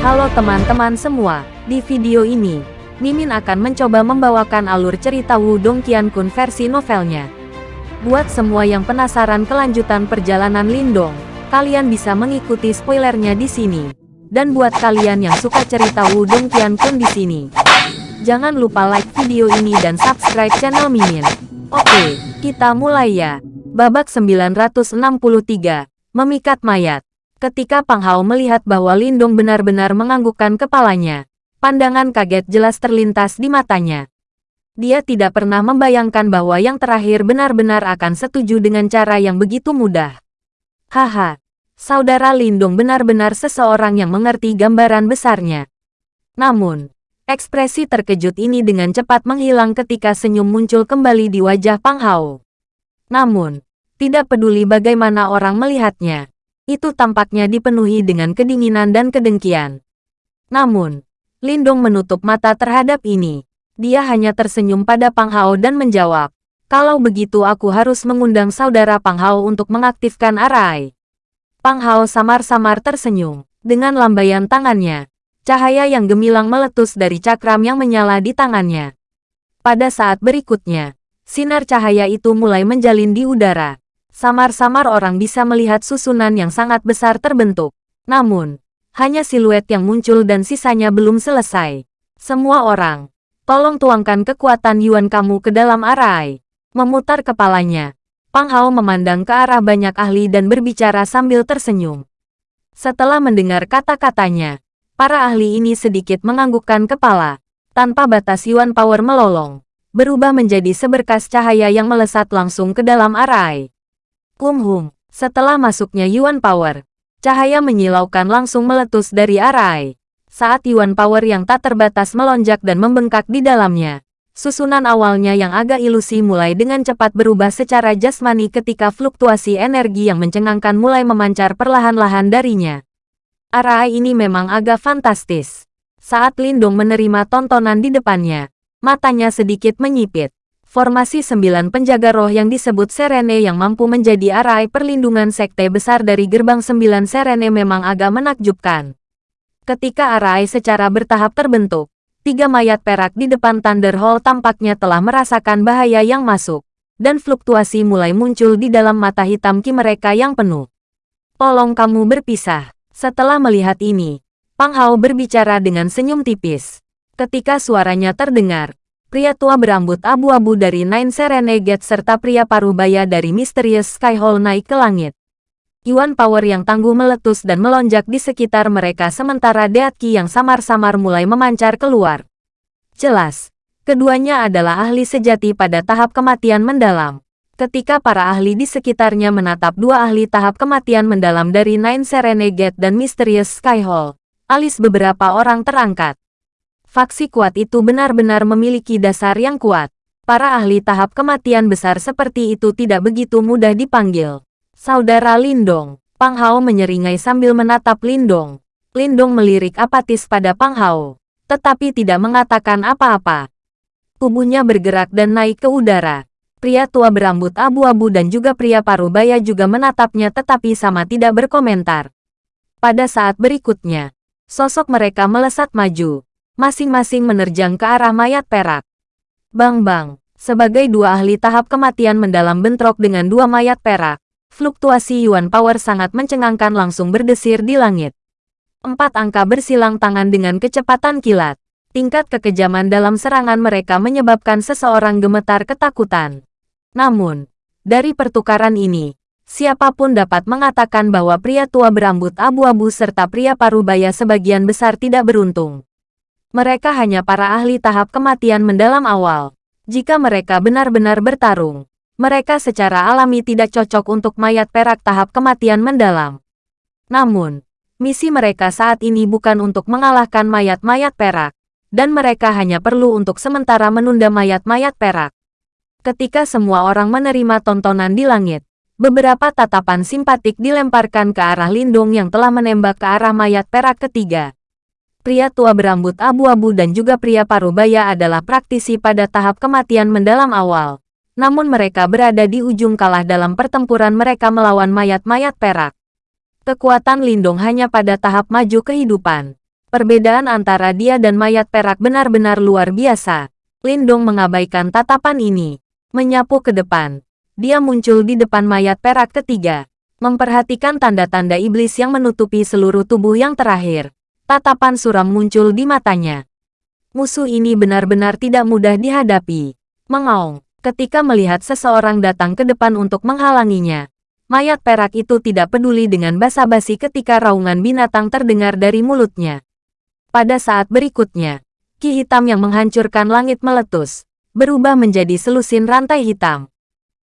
Halo teman-teman semua, di video ini, Mimin akan mencoba membawakan alur cerita Wudong Qiankun versi novelnya. Buat semua yang penasaran kelanjutan perjalanan Lindong, kalian bisa mengikuti spoilernya di sini. Dan buat kalian yang suka cerita Wudong Qiankun di sini, jangan lupa like video ini dan subscribe channel Mimin. Oke, kita mulai ya. Babak 963, Memikat Mayat. Ketika Pang Hao melihat bahwa Lindong benar-benar menganggukkan kepalanya, pandangan kaget jelas terlintas di matanya. Dia tidak pernah membayangkan bahwa yang terakhir benar-benar akan setuju dengan cara yang begitu mudah. Haha, saudara Lindong benar-benar seseorang yang mengerti gambaran besarnya. Namun, ekspresi terkejut ini dengan cepat menghilang ketika senyum muncul kembali di wajah Pang Hao. Namun, tidak peduli bagaimana orang melihatnya, itu tampaknya dipenuhi dengan kedinginan dan kedengkian. Namun, Lindong menutup mata terhadap ini. Dia hanya tersenyum pada Pang Hao dan menjawab, kalau begitu aku harus mengundang saudara Pang Hao untuk mengaktifkan arai. Pang Hao samar-samar tersenyum. Dengan lambaian tangannya, cahaya yang gemilang meletus dari cakram yang menyala di tangannya. Pada saat berikutnya, sinar cahaya itu mulai menjalin di udara. Samar-samar orang bisa melihat susunan yang sangat besar terbentuk. Namun, hanya siluet yang muncul dan sisanya belum selesai. Semua orang, tolong tuangkan kekuatan Yuan kamu ke dalam arai. Memutar kepalanya, Pang Hao memandang ke arah banyak ahli dan berbicara sambil tersenyum. Setelah mendengar kata-katanya, para ahli ini sedikit menganggukkan kepala. Tanpa batas Yuan Power melolong, berubah menjadi seberkas cahaya yang melesat langsung ke dalam arai. Kumhum, setelah masuknya Yuan Power, cahaya menyilaukan langsung meletus dari arai. Saat Yuan Power yang tak terbatas melonjak dan membengkak di dalamnya, susunan awalnya yang agak ilusi mulai dengan cepat berubah secara jasmani ketika fluktuasi energi yang mencengangkan mulai memancar perlahan-lahan darinya. Arai ini memang agak fantastis. Saat Lindung menerima tontonan di depannya, matanya sedikit menyipit. Formasi sembilan penjaga roh yang disebut Serene yang mampu menjadi arai perlindungan sekte besar dari gerbang sembilan Serene memang agak menakjubkan. Ketika arai secara bertahap terbentuk, tiga mayat perak di depan Thunder Hall tampaknya telah merasakan bahaya yang masuk, dan fluktuasi mulai muncul di dalam mata hitam ki mereka yang penuh. Tolong kamu berpisah. Setelah melihat ini, Pang Hao berbicara dengan senyum tipis. Ketika suaranya terdengar, pria tua berambut abu-abu dari Nine Serenade serta pria parubaya dari Mysterious Sky Hall naik ke langit. Yuan Power yang tangguh meletus dan melonjak di sekitar mereka sementara Deatki yang samar-samar mulai memancar keluar. Jelas, keduanya adalah ahli sejati pada tahap kematian mendalam. Ketika para ahli di sekitarnya menatap dua ahli tahap kematian mendalam dari Nine Serenade dan Mysterious Sky Hall, alis beberapa orang terangkat. Faksi kuat itu benar-benar memiliki dasar yang kuat. Para ahli tahap kematian besar seperti itu tidak begitu mudah dipanggil. Saudara Lindong, Pang Hao menyeringai sambil menatap Lindong. Lindong melirik apatis pada Pang Hao, tetapi tidak mengatakan apa-apa. Tubuhnya bergerak dan naik ke udara. Pria tua berambut abu-abu dan juga pria parubaya juga menatapnya tetapi sama tidak berkomentar. Pada saat berikutnya, sosok mereka melesat maju masing-masing menerjang ke arah mayat perak. Bang-bang, sebagai dua ahli tahap kematian mendalam bentrok dengan dua mayat perak, fluktuasi Yuan Power sangat mencengangkan langsung berdesir di langit. Empat angka bersilang tangan dengan kecepatan kilat. Tingkat kekejaman dalam serangan mereka menyebabkan seseorang gemetar ketakutan. Namun, dari pertukaran ini, siapa pun dapat mengatakan bahwa pria tua berambut abu-abu serta pria parubaya sebagian besar tidak beruntung. Mereka hanya para ahli tahap kematian mendalam awal. Jika mereka benar-benar bertarung, mereka secara alami tidak cocok untuk mayat perak tahap kematian mendalam. Namun, misi mereka saat ini bukan untuk mengalahkan mayat-mayat perak, dan mereka hanya perlu untuk sementara menunda mayat-mayat perak. Ketika semua orang menerima tontonan di langit, beberapa tatapan simpatik dilemparkan ke arah Lindung yang telah menembak ke arah mayat perak ketiga pria tua berambut abu-abu dan juga pria parubaya adalah praktisi pada tahap kematian mendalam awal. Namun mereka berada di ujung kalah dalam pertempuran mereka melawan mayat-mayat perak. Kekuatan Lindung hanya pada tahap maju kehidupan. Perbedaan antara dia dan mayat perak benar-benar luar biasa. Lindong mengabaikan tatapan ini. Menyapu ke depan. Dia muncul di depan mayat perak ketiga. Memperhatikan tanda-tanda iblis yang menutupi seluruh tubuh yang terakhir. Tatapan suram muncul di matanya. Musuh ini benar-benar tidak mudah dihadapi. Mengaung. Ketika melihat seseorang datang ke depan untuk menghalanginya, mayat perak itu tidak peduli dengan basa-basi ketika raungan binatang terdengar dari mulutnya. Pada saat berikutnya, ki hitam yang menghancurkan langit meletus, berubah menjadi selusin rantai hitam.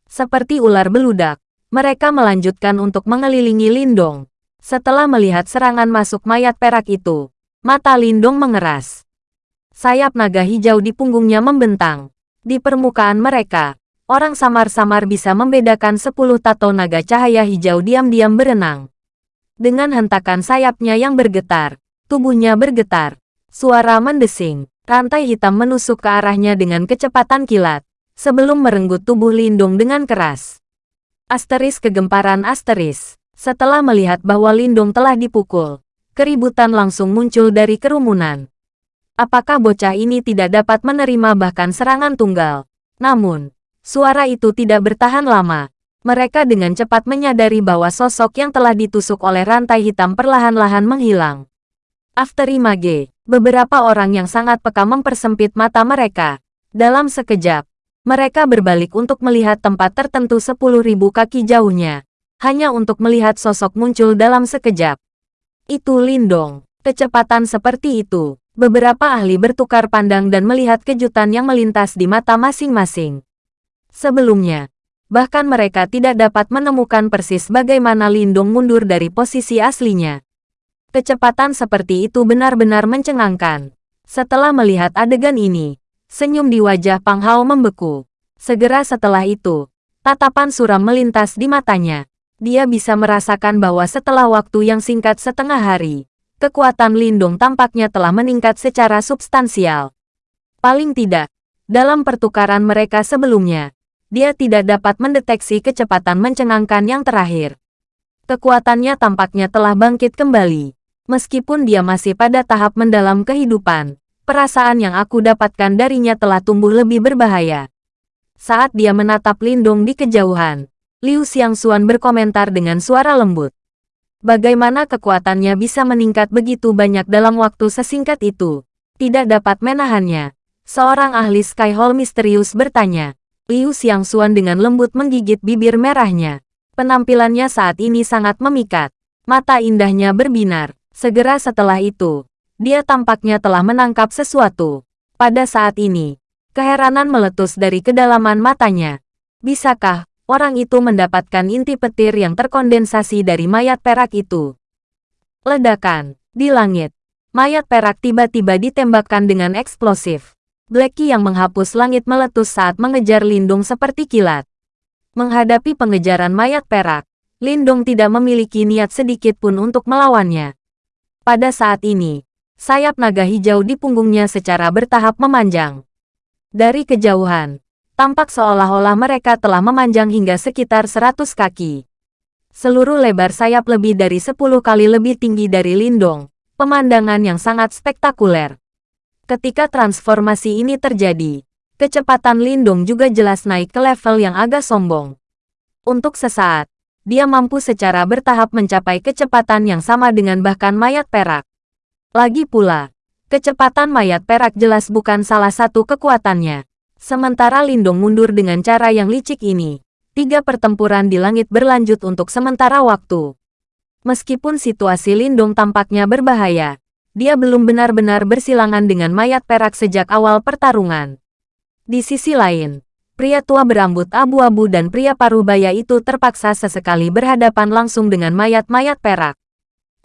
Seperti ular beludak, mereka melanjutkan untuk mengelilingi Lindong. Setelah melihat serangan masuk mayat perak itu, mata Lindong mengeras. Sayap naga hijau di punggungnya membentang. Di permukaan mereka, orang samar-samar bisa membedakan sepuluh tato naga cahaya hijau diam-diam berenang. Dengan hentakan sayapnya yang bergetar, Tubuhnya bergetar. Suara mendesing. Rantai hitam menusuk ke arahnya dengan kecepatan kilat. Sebelum merenggut tubuh Lindung dengan keras. Asteris kegemparan asteris. Setelah melihat bahwa Lindung telah dipukul, keributan langsung muncul dari kerumunan. Apakah bocah ini tidak dapat menerima bahkan serangan tunggal? Namun, suara itu tidak bertahan lama. Mereka dengan cepat menyadari bahwa sosok yang telah ditusuk oleh rantai hitam perlahan-lahan menghilang. After Image, beberapa orang yang sangat peka mempersempit mata mereka. Dalam sekejap, mereka berbalik untuk melihat tempat tertentu 10.000 kaki jauhnya, hanya untuk melihat sosok muncul dalam sekejap. Itu Lindong. Kecepatan seperti itu, beberapa ahli bertukar pandang dan melihat kejutan yang melintas di mata masing-masing. Sebelumnya, bahkan mereka tidak dapat menemukan persis bagaimana Lindong mundur dari posisi aslinya. Kecepatan seperti itu benar-benar mencengangkan. Setelah melihat adegan ini, senyum di wajah Pang Hao membeku. Segera setelah itu, tatapan suram melintas di matanya. Dia bisa merasakan bahwa setelah waktu yang singkat setengah hari, kekuatan Lindung tampaknya telah meningkat secara substansial. Paling tidak, dalam pertukaran mereka sebelumnya, dia tidak dapat mendeteksi kecepatan mencengangkan yang terakhir. Kekuatannya tampaknya telah bangkit kembali. Meskipun dia masih pada tahap mendalam kehidupan, perasaan yang aku dapatkan darinya telah tumbuh lebih berbahaya. Saat dia menatap Lindung di kejauhan, Liu Xiangxuan berkomentar dengan suara lembut. Bagaimana kekuatannya bisa meningkat begitu banyak dalam waktu sesingkat itu? Tidak dapat menahannya. Seorang ahli Sky Hall misterius bertanya. Liu Xiangxuan dengan lembut menggigit bibir merahnya. Penampilannya saat ini sangat memikat. Mata indahnya berbinar. Segera setelah itu, dia tampaknya telah menangkap sesuatu. Pada saat ini, keheranan meletus dari kedalaman matanya. Bisakah orang itu mendapatkan inti petir yang terkondensasi dari mayat perak itu? Ledakan di langit. Mayat perak tiba-tiba ditembakkan dengan eksplosif. Blacky yang menghapus langit meletus saat mengejar Lindung seperti kilat. Menghadapi pengejaran mayat perak, Lindung tidak memiliki niat sedikit pun untuk melawannya. Pada saat ini, sayap naga hijau di punggungnya secara bertahap memanjang. Dari kejauhan, tampak seolah-olah mereka telah memanjang hingga sekitar 100 kaki. Seluruh lebar sayap lebih dari 10 kali lebih tinggi dari Lindong, pemandangan yang sangat spektakuler. Ketika transformasi ini terjadi, kecepatan Lindong juga jelas naik ke level yang agak sombong. Untuk sesaat, dia mampu secara bertahap mencapai kecepatan yang sama dengan bahkan mayat perak. Lagi pula, kecepatan mayat perak jelas bukan salah satu kekuatannya. Sementara Lindung mundur dengan cara yang licik ini, tiga pertempuran di langit berlanjut untuk sementara waktu. Meskipun situasi Lindung tampaknya berbahaya, dia belum benar-benar bersilangan dengan mayat perak sejak awal pertarungan. Di sisi lain, Pria tua berambut abu-abu dan pria parubaya itu terpaksa sesekali berhadapan langsung dengan mayat-mayat perak.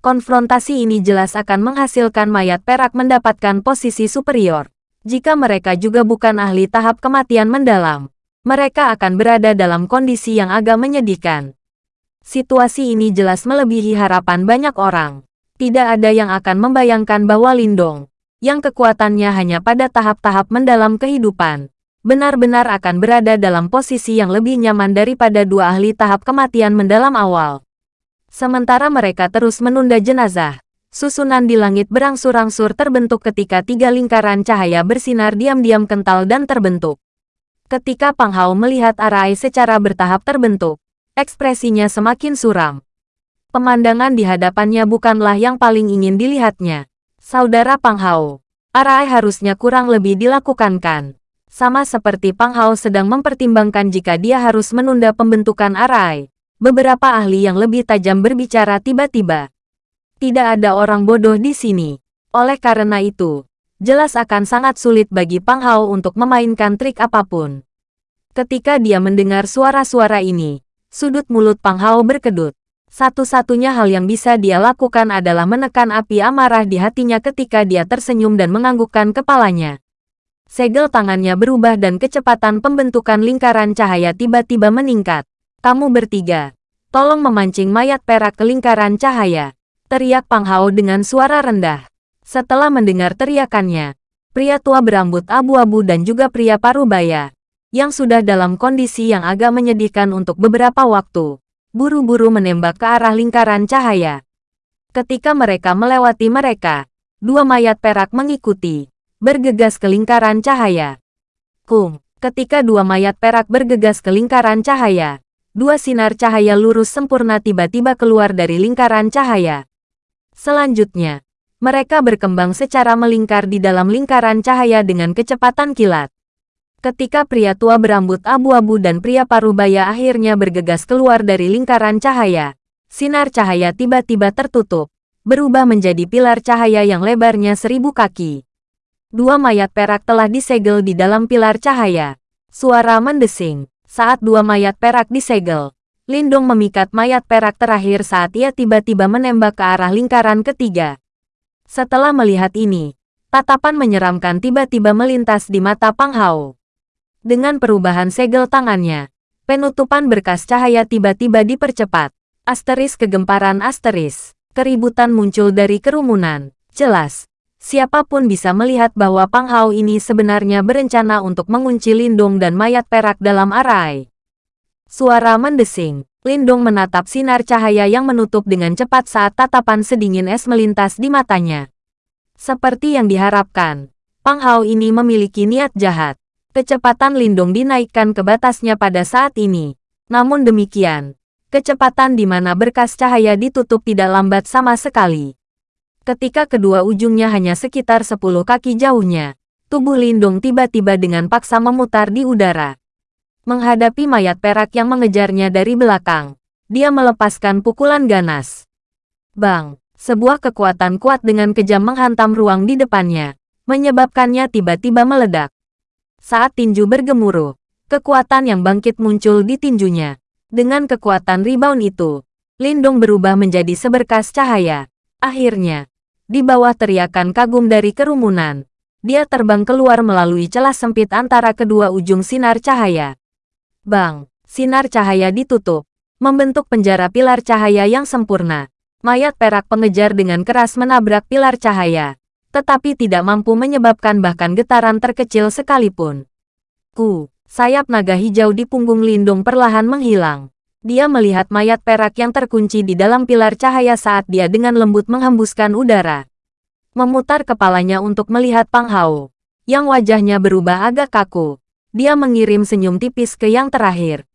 Konfrontasi ini jelas akan menghasilkan mayat perak mendapatkan posisi superior. Jika mereka juga bukan ahli tahap kematian mendalam, mereka akan berada dalam kondisi yang agak menyedihkan. Situasi ini jelas melebihi harapan banyak orang. Tidak ada yang akan membayangkan bahwa Lindong, yang kekuatannya hanya pada tahap-tahap mendalam kehidupan, benar-benar akan berada dalam posisi yang lebih nyaman daripada dua ahli tahap kematian mendalam awal. Sementara mereka terus menunda jenazah, Susunan di langit berangsur-angsur terbentuk ketika tiga lingkaran cahaya bersinar diam-diam kental dan terbentuk. Ketika Pang Hao melihat Arai secara bertahap terbentuk, ekspresinya semakin suram. Pemandangan di hadapannya bukanlah yang paling ingin dilihatnya. Saudara Pang Hao, Arai harusnya kurang lebih dilakukan kan? Sama seperti Pang Hao sedang mempertimbangkan jika dia harus menunda pembentukan Arai. Beberapa ahli yang lebih tajam berbicara tiba-tiba. Tidak ada orang bodoh di sini. Oleh karena itu, jelas akan sangat sulit bagi Pang Hao untuk memainkan trik apa pun. Ketika dia mendengar suara-suara ini, sudut mulut Pang Hao berkedut. Satu-satunya hal yang bisa dia lakukan adalah menekan api amarah di hatinya ketika dia tersenyum dan menganggukkan kepalanya. Segel tangannya berubah dan kecepatan pembentukan lingkaran cahaya tiba-tiba meningkat. Kamu bertiga, tolong memancing mayat perak ke lingkaran cahaya. Teriak Pang Hao dengan suara rendah. Setelah mendengar teriakannya, pria tua berambut abu-abu dan juga pria parubaya, yang sudah dalam kondisi yang agak menyedihkan untuk beberapa waktu, buru-buru menembak ke arah lingkaran cahaya. Ketika mereka melewati mereka, dua mayat perak mengikuti bergegas ke lingkaran cahaya. Kum, ketika dua mayat perak bergegas ke lingkaran cahaya, dua sinar cahaya lurus sempurna tiba-tiba keluar dari lingkaran cahaya. Selanjutnya, mereka berkembang secara melingkar di dalam lingkaran cahaya dengan kecepatan kilat. Ketika pria tua berambut abu-abu dan pria parubaya akhirnya bergegas keluar dari lingkaran cahaya, sinar cahaya tiba-tiba tertutup, berubah menjadi pilar cahaya yang lebarnya seribu kaki. Dua mayat perak telah disegel di dalam pilar cahaya. Suara mendesing. Saat dua mayat perak disegel, Lindung memikat mayat perak terakhir saat ia tiba-tiba menembak ke arah lingkaran ketiga. Setelah melihat ini, tatapan menyeramkan tiba-tiba melintas di mata Pang Hao. Dengan perubahan segel tangannya, penutupan berkas cahaya tiba-tiba dipercepat. Asteris kegemparan asteris. Keributan muncul dari kerumunan. Jelas, siapa pun bisa melihat bahwa Pang Hao ini sebenarnya berencana untuk mengunci Lindong dan mayat perak dalam arai. Suara mendesing. Lindong menatap sinar cahaya yang menutup dengan cepat saat tatapan sedingin es melintas di matanya. Seperti yang diharapkan, Pang Hao ini memiliki niat jahat. Kecepatan Lindong dinaikkan ke batasnya pada saat ini. Namun demikian, kecepatan di mana berkas cahaya ditutup tidak lambat sama sekali. Ketika kedua ujungnya hanya sekitar 10 kaki jauhnya, tubuh Lindung tiba-tiba dengan paksa memutar di udara. Menghadapi mayat perak yang mengejarnya dari belakang, dia melepaskan pukulan ganas. Bang, sebuah kekuatan kuat dengan kejam menghantam ruang di depannya, menyebabkannya tiba-tiba meledak. Saat tinju bergemuruh, kekuatan yang bangkit muncul di tinjunya. Dengan kekuatan rebound itu, Lindung berubah menjadi seberkas cahaya. Akhirnya, di bawah teriakan kagum dari kerumunan, dia terbang keluar melalui celah sempit antara kedua ujung sinar cahaya. Bang, sinar cahaya ditutup, membentuk penjara pilar cahaya yang sempurna. Mayat perak pengejar dengan keras menabrak pilar cahaya, tetapi tidak mampu menyebabkan bahkan getaran terkecil sekalipun. Ku, sayap naga hijau di punggung Lindung perlahan menghilang. Dia melihat mayat perak yang terkunci di dalam pilar cahaya saat dia dengan lembut menghembuskan udara. Memutar kepalanya untuk melihat Pang Hao, yang wajahnya berubah agak kaku. Dia mengirim senyum tipis ke yang terakhir.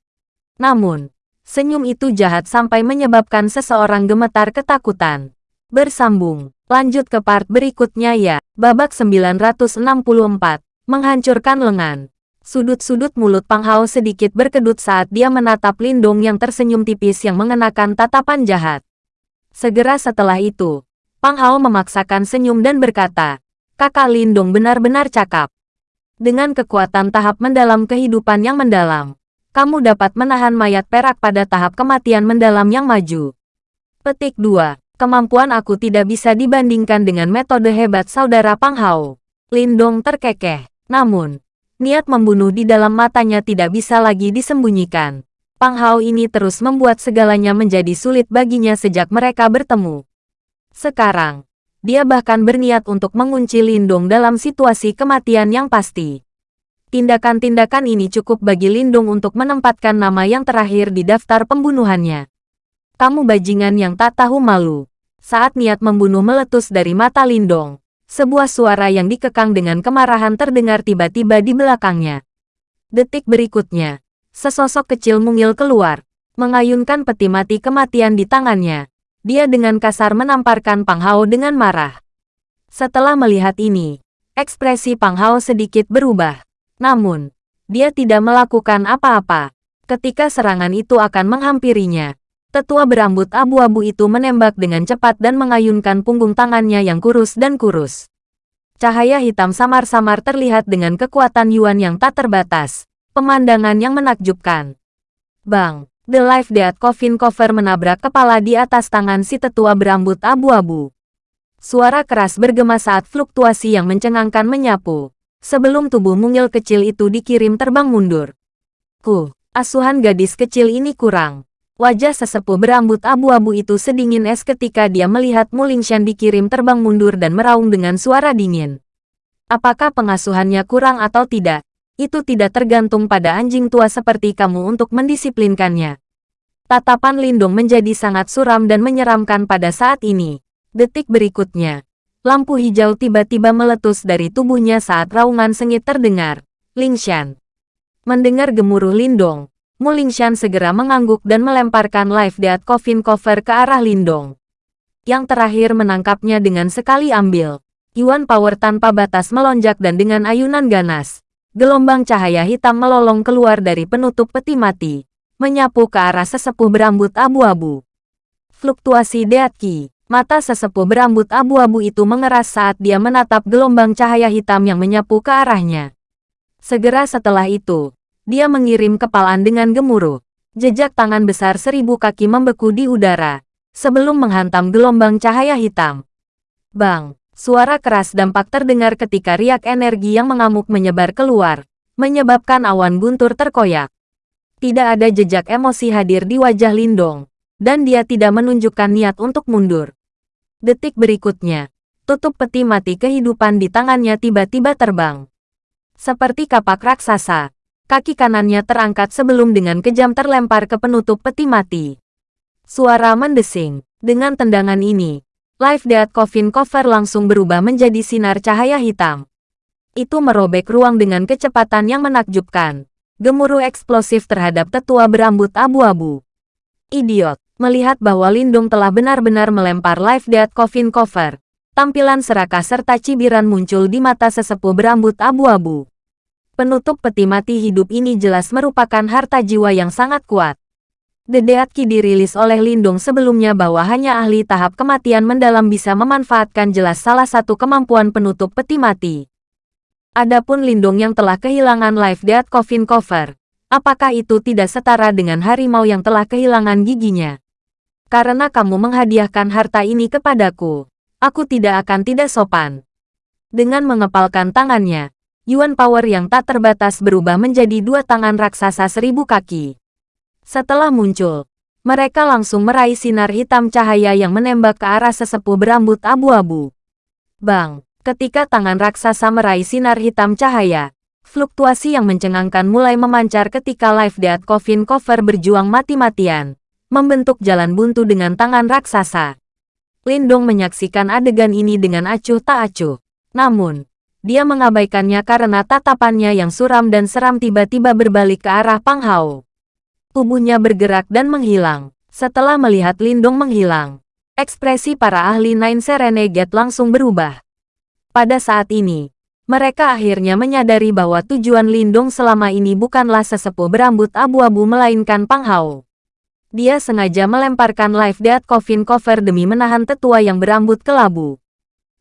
Namun, senyum itu jahat sampai menyebabkan seseorang gemetar ketakutan. Bersambung, lanjut ke part berikutnya ya. Babak 964, menghancurkan lengan. Sudut-sudut mulut Pang Hao sedikit berkedut saat dia menatap Lindong yang tersenyum tipis yang mengenakan tatapan jahat. Segera setelah itu, Pang Hao memaksakan senyum dan berkata, Kakak Lindong benar-benar cakap. Dengan kekuatan tahap mendalam kehidupan yang mendalam, kamu dapat menahan mayat perak pada tahap kematian mendalam yang maju. Petik 2. Kemampuan aku tidak bisa dibandingkan dengan metode hebat saudara Pang Hao. Lindong terkekeh. Namun, Niat membunuh di dalam matanya tidak bisa lagi disembunyikan. Pang Hao ini terus membuat segalanya menjadi sulit baginya sejak mereka bertemu. Sekarang, dia bahkan berniat untuk mengunci Lindung dalam situasi kematian yang pasti. Tindakan-tindakan ini cukup bagi Lindung untuk menempatkan nama yang terakhir di daftar pembunuhannya. Kamu bajingan yang tak tahu malu. Saat niat membunuh meletus dari mata Lindong, sebuah suara yang dikekang dengan kemarahan terdengar tiba-tiba di belakangnya. Detik berikutnya, sesosok kecil mungil keluar, mengayunkan peti mati kematian di tangannya. Dia dengan kasar menamparkan Pang Hao dengan marah. Setelah melihat ini, ekspresi Pang Hao sedikit berubah. Namun, dia tidak melakukan apa-apa. Ketika serangan itu akan menghampirinya, tetua berambut abu-abu itu menembak dengan cepat dan mengayunkan punggung tangannya yang kurus dan kurus. Cahaya hitam samar-samar terlihat dengan kekuatan Yuan yang tak terbatas. Pemandangan yang menakjubkan. Bang! The Life Death Coffin Cover menabrak kepala di atas tangan si tetua berambut abu-abu. Suara keras bergema saat fluktuasi yang mencengangkan menyapu. Sebelum tubuh mungil kecil itu dikirim terbang mundur. Ku, asuhan gadis kecil ini kurang. Wajah sesepuh berambut abu-abu itu sedingin es ketika dia melihat Mulingshan dikirim terbang mundur dan meraung dengan suara dingin. Apakah pengasuhannya kurang atau tidak? itu tidak tergantung pada anjing tua seperti kamu untuk mendisiplinkannya. Tatapan Lindung menjadi sangat suram dan menyeramkan pada saat ini. Detik berikutnya, lampu hijau tiba-tiba meletus dari tubuhnya saat raungan sengit terdengar. Lingshan. Mendengar gemuruh Lindong, Mulingshan segera mengangguk dan melemparkan live death coffin cover ke arah Lindong. Yang terakhir menangkapnya dengan sekali ambil. Yuan Power tanpa batas melonjak dan dengan ayunan ganas, Gelombang cahaya hitam melolong keluar dari penutup peti mati, menyapu ke arah sesepuh berambut abu-abu. Fluktuasi Deatki, mata sesepuh berambut abu-abu itu mengeras saat dia menatap gelombang cahaya hitam yang menyapu ke arahnya. Segera setelah itu, dia mengirim kepalan dengan gemuruh. Jejak tangan besar seribu kaki membeku di udara, sebelum menghantam gelombang cahaya hitam. Bang! Suara keras dampak terdengar ketika riak energi yang mengamuk menyebar keluar, menyebabkan awan guntur terkoyak. Tidak ada jejak emosi hadir di wajah Lindong, dan dia tidak menunjukkan niat untuk mundur. Detik berikutnya, tutup peti mati kehidupan di tangannya tiba-tiba terbang. Seperti kapak raksasa, kaki kanannya terangkat sebelum dengan kejam terlempar ke penutup peti mati. Suara mendesing. Dengan tendangan ini, Live Death Coffin Cover langsung berubah menjadi sinar cahaya hitam. Itu merobek ruang dengan kecepatan yang menakjubkan. Gemuruh eksplosif terhadap tetua berambut abu-abu. Idiot, melihat bahwa Lindung telah benar-benar melempar Live Death Coffin Cover. Tampilan serakah serta cibiran muncul di mata sesepuh berambut abu-abu. Penutup peti mati hidup ini jelas merupakan harta jiwa yang sangat kuat. The Death Key dirilis oleh Lindung sebelumnya bahwa hanya ahli tahap kematian mendalam bisa memanfaatkan jelas salah satu kemampuan penutup peti mati. Adapun Lindung yang telah kehilangan Life Death Coffin Cover, apakah itu tidak setara dengan harimau yang telah kehilangan giginya? Karena kamu menghadiahkan harta ini kepadaku, aku tidak akan tidak sopan. Dengan mengepalkan tangannya, Yuan Power yang tak terbatas berubah menjadi dua tangan raksasa seribu kaki. Setelah muncul, mereka langsung meraih sinar hitam cahaya yang menembak ke arah sesepuh berambut abu-abu. Bang, ketika tangan raksasa meraih sinar hitam cahaya, fluktuasi yang mencengangkan mulai memancar ketika Life Death Coffin Cover berjuang mati-matian, membentuk jalan buntu dengan tangan raksasa. Lindong menyaksikan adegan ini dengan acuh tak acuh. Namun, dia mengabaikannya karena tatapannya yang suram dan seram tiba-tiba berbalik ke arah Pang Hao. Tubuhnya bergerak dan menghilang. Setelah melihat Lindong menghilang, ekspresi para ahli Nine Serenegate langsung berubah. Pada saat ini, mereka akhirnya menyadari bahwa tujuan Lindong selama ini bukanlah sesepuh berambut abu-abu melainkan Pang Hao. Dia sengaja melemparkan Life Death Coffin Cover demi menahan tetua yang berambut kelabu.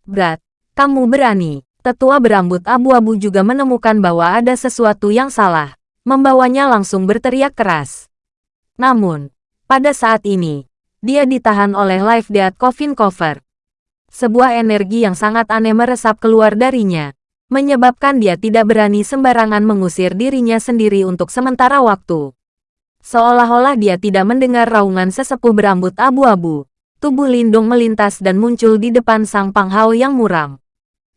Berat, kamu berani. Tetua berambut abu-abu juga menemukan bahwa ada sesuatu yang salah membawanya langsung berteriak keras. Namun, pada saat ini, dia ditahan oleh Life Death Coffin Cover. Sebuah energi yang sangat aneh meresap keluar darinya, menyebabkan dia tidak berani sembarangan mengusir dirinya sendiri untuk sementara waktu. Seolah-olah dia tidak mendengar raungan sesepuh berambut abu-abu, tubuh Lindung melintas dan muncul di depan sang Panghao yang muram.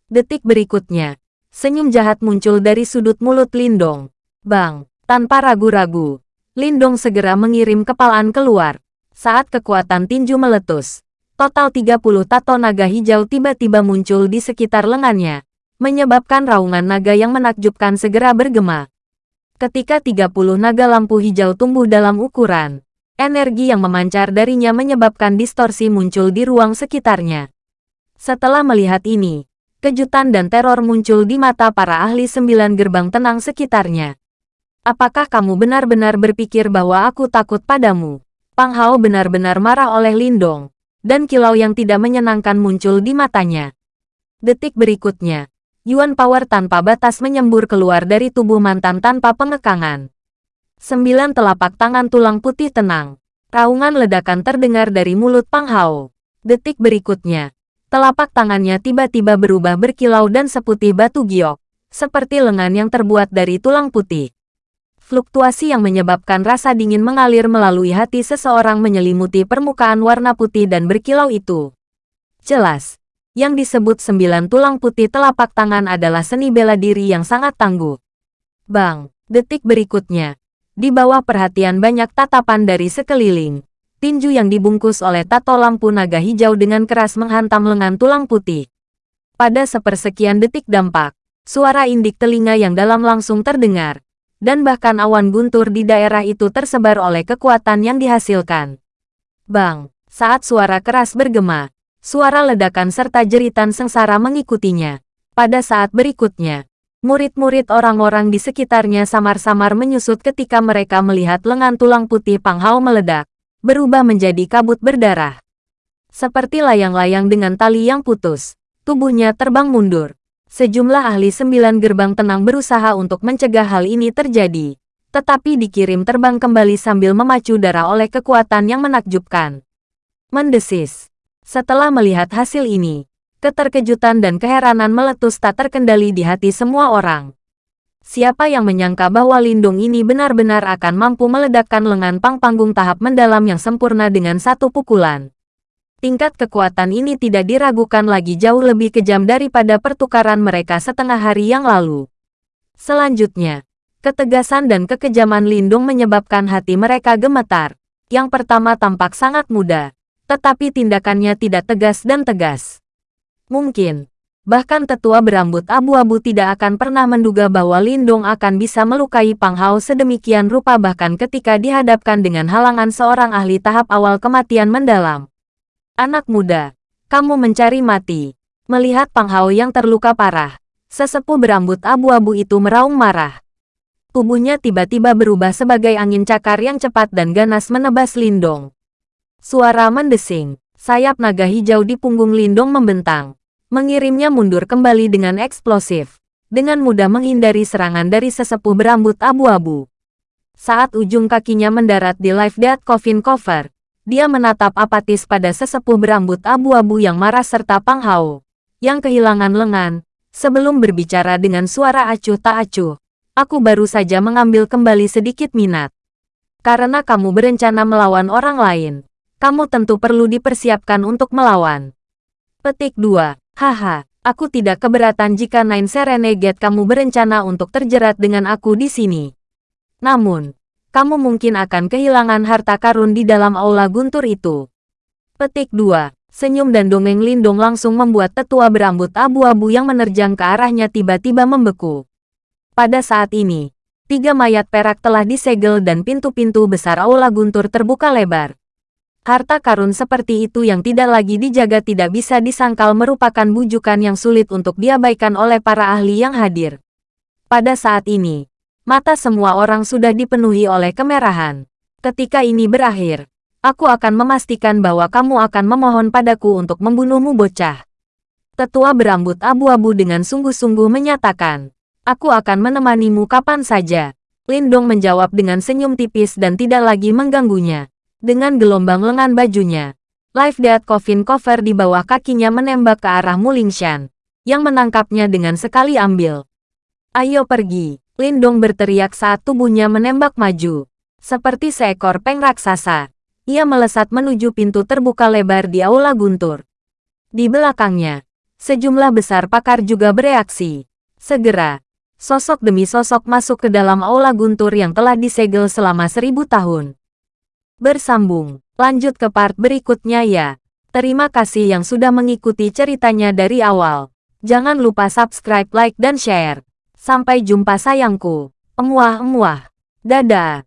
Detik berikutnya, senyum jahat muncul dari sudut mulut Lindong. Bang, tanpa ragu-ragu, Lindong segera mengirim kepalaan keluar. Saat kekuatan tinju meletus, Total 30 tato naga hijau tiba-tiba muncul di sekitar lengannya, menyebabkan raungan naga yang menakjubkan segera bergema. Ketika 30 naga lampu hijau tumbuh dalam ukuran, energi yang memancar darinya menyebabkan distorsi muncul di ruang sekitarnya. Setelah melihat ini, kejutan dan teror muncul di mata para ahli sembilan gerbang tenang sekitarnya. Apakah kamu benar-benar berpikir bahwa aku takut padamu? Pang Hao benar-benar marah oleh Lindong, dan kilau yang tidak menyenangkan muncul di matanya. Detik berikutnya, Yuan Power tanpa batas menyembur keluar dari tubuh mantan tanpa pengekangan. Sembilan telapak tangan tulang putih tenang. Raungan ledakan terdengar dari mulut Pang Hao. Detik berikutnya, Telapak tangannya tiba-tiba berubah berkilau dan seputih batu giok, seperti lengan yang terbuat dari tulang putih. Fluktuasi yang menyebabkan rasa dingin mengalir melalui hati seseorang menyelimuti permukaan warna putih dan berkilau itu. Jelas, yang disebut sembilan tulang putih telapak tangan adalah seni bela diri yang sangat tangguh. Bang, detik berikutnya, di bawah perhatian banyak tatapan dari sekeliling, tinju yang dibungkus oleh tato lampu naga hijau dengan keras menghantam lengan tulang putih. Pada sepersekian detik dampak, suara indik telinga yang dalam langsung terdengar, dan bahkan awan guntur di daerah itu tersebar oleh kekuatan yang dihasilkan. Bang, saat suara keras bergema, suara ledakan serta jeritan sengsara mengikutinya. Pada saat berikutnya, murid-murid orang-orang di sekitarnya samar-samar menyusut ketika mereka melihat lengan tulang putih Pang Hao meledak berubah menjadi kabut berdarah. Seperti layang-layang dengan tali yang putus, tubuhnya terbang mundur. Sejumlah ahli sembilan gerbang tenang berusaha untuk mencegah hal ini terjadi, tetapi dikirim terbang kembali sambil memacu darah oleh kekuatan yang menakjubkan. Mendesis. Setelah melihat hasil ini, keterkejutan dan keheranan meletus tak terkendali di hati semua orang. Siapa yang menyangka bahwa Lindung ini benar-benar akan mampu meledakkan lengan pang panggung tahap mendalam yang sempurna dengan satu pukulan. Tingkat kekuatan ini tidak diragukan lagi jauh lebih kejam daripada pertukaran mereka setengah hari yang lalu. Selanjutnya, ketegasan dan kekejaman Lindung menyebabkan hati mereka gemetar. Yang pertama tampak sangat mudah, tetapi tindakannya tidak tegas dan tegas. Mungkin, Bahkan tetua berambut abu-abu tidak akan pernah menduga bahwa Lindong akan bisa melukai Pang Hao sedemikian rupa bahkan ketika dihadapkan dengan halangan seorang ahli tahap awal kematian mendalam. Anak muda, kamu mencari mati. Melihat Pang Hao yang terluka parah, sesepuh berambut abu-abu itu meraung marah. Tubuhnya tiba-tiba berubah sebagai angin cakar yang cepat dan ganas menebas Lindong. Suara mendesing, sayap naga hijau di punggung Lindong membentang mengirimnya mundur kembali dengan eksplosif, dengan mudah menghindari serangan dari sesepuh berambut abu-abu. Saat ujung kakinya mendarat di Life Death Coffin Cover, dia menatap apatis pada sesepuh berambut abu-abu yang marah serta Pang Hao, yang kehilangan lengan, sebelum berbicara dengan suara acuh tak acuh. Aku baru saja mengambil kembali sedikit minat. Karena kamu berencana melawan orang lain, kamu tentu perlu dipersiapkan untuk melawan. Petik 2. Haha, aku tidak keberatan jika Nine Serenegate kamu berencana untuk terjerat dengan aku di sini. Namun, kamu mungkin akan kehilangan harta karun di dalam aula guntur itu. Petik 2. Senyum dan dongeng lindung langsung membuat tetua berambut abu-abu yang menerjang ke arahnya tiba-tiba membeku. Pada saat ini, tiga mayat perak telah disegel dan pintu-pintu besar aula guntur terbuka lebar. Harta karun seperti itu yang tidak lagi dijaga tidak bisa disangkal merupakan bujukan yang sulit untuk diabaikan oleh para ahli yang hadir. Pada saat ini, mata semua orang sudah dipenuhi oleh kemerahan. Ketika ini berakhir, aku akan memastikan bahwa kamu akan memohon padaku untuk membunuhmu bocah. Tetua berambut abu-abu dengan sungguh-sungguh menyatakan, aku akan menemanimu kapan saja. Lindong menjawab dengan senyum tipis dan tidak lagi mengganggunya dengan gelombang lengan bajunya. Life Death Coffin Cover di bawah kakinya menembak ke arah Mulingshan, yang menangkapnya dengan sekali ambil. Ayo pergi, Lindong berteriak saat tubuhnya menembak maju. Seperti seekor peng raksasa, ia melesat menuju pintu terbuka lebar di aula guntur. Di belakangnya, sejumlah besar pakar juga bereaksi. Segera, sosok demi sosok masuk ke dalam aula guntur yang telah disegel selama seribu tahun. Bersambung. Lanjut ke part berikutnya ya. Terima kasih yang sudah mengikuti ceritanya dari awal. Jangan lupa subscribe, like, dan share. Sampai jumpa sayangku. Emuah-emuah. Dadah.